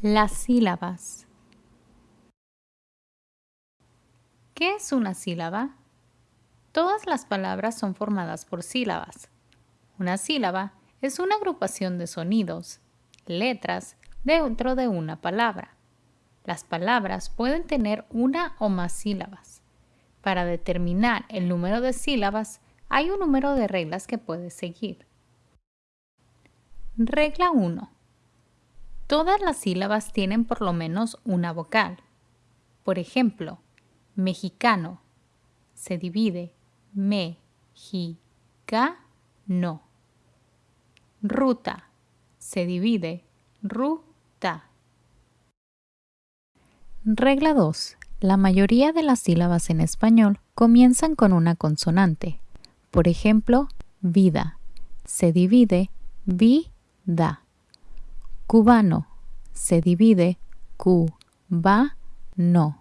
Las sílabas. ¿Qué es una sílaba? Todas las palabras son formadas por sílabas. Una sílaba es una agrupación de sonidos, letras, dentro de una palabra. Las palabras pueden tener una o más sílabas. Para determinar el número de sílabas, hay un número de reglas que puedes seguir. Regla 1. Todas las sílabas tienen por lo menos una vocal. Por ejemplo, mexicano se divide me, ji, ga, no. Ruta se divide ruta. Regla 2. La mayoría de las sílabas en español comienzan con una consonante. Por ejemplo, vida se divide vi, da. Cubano se divide cu, ba, no.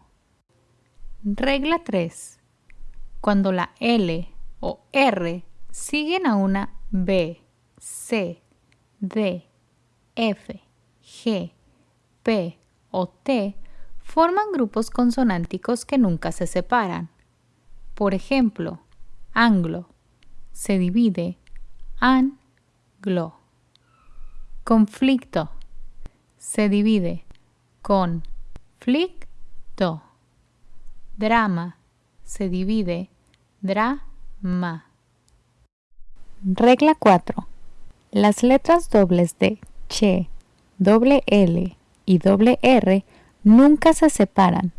Regla 3. Cuando la L o R siguen a una B, C, D, F, G, P o T, forman grupos consonánticos que nunca se separan. Por ejemplo, anglo se divide an, glo. Conflicto se divide con flicto. Drama se divide drama. Regla 4. Las letras dobles de che, doble L y doble R nunca se separan.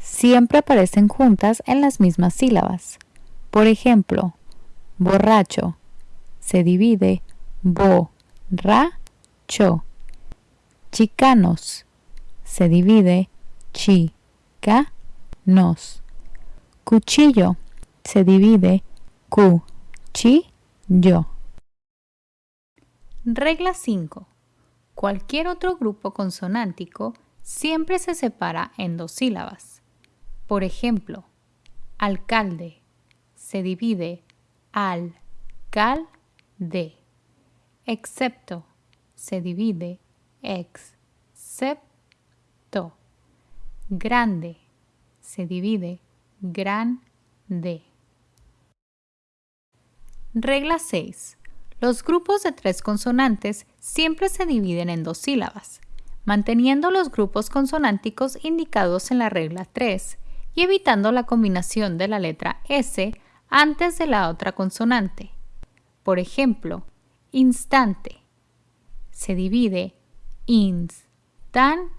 Siempre aparecen juntas en las mismas sílabas. Por ejemplo, borracho se divide bo, ra, cho. Chicanos. Se divide chi, ca, nos. Cuchillo. Se divide cu, chi, yo. Regla 5. Cualquier otro grupo consonántico siempre se separa en dos sílabas. Por ejemplo, alcalde se divide al, cal, de, excepto se divide excepto. Grande se divide grande. Regla 6. Los grupos de tres consonantes siempre se dividen en dos sílabas, manteniendo los grupos consonánticos indicados en la regla 3 y evitando la combinación de la letra S antes de la otra consonante. Por ejemplo, instante se divide instante.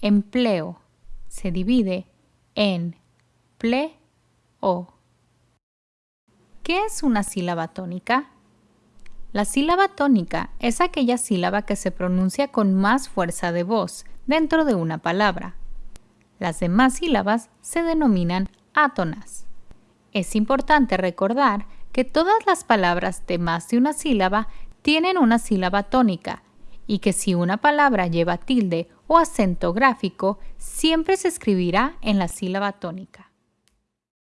Empleo se divide en pleo. ¿Qué es una sílaba tónica? La sílaba tónica es aquella sílaba que se pronuncia con más fuerza de voz dentro de una palabra. Las demás sílabas se denominan átonas. Es importante recordar que todas las palabras de más de una sílaba tienen una sílaba tónica y que si una palabra lleva tilde o acento gráfico, siempre se escribirá en la sílaba tónica.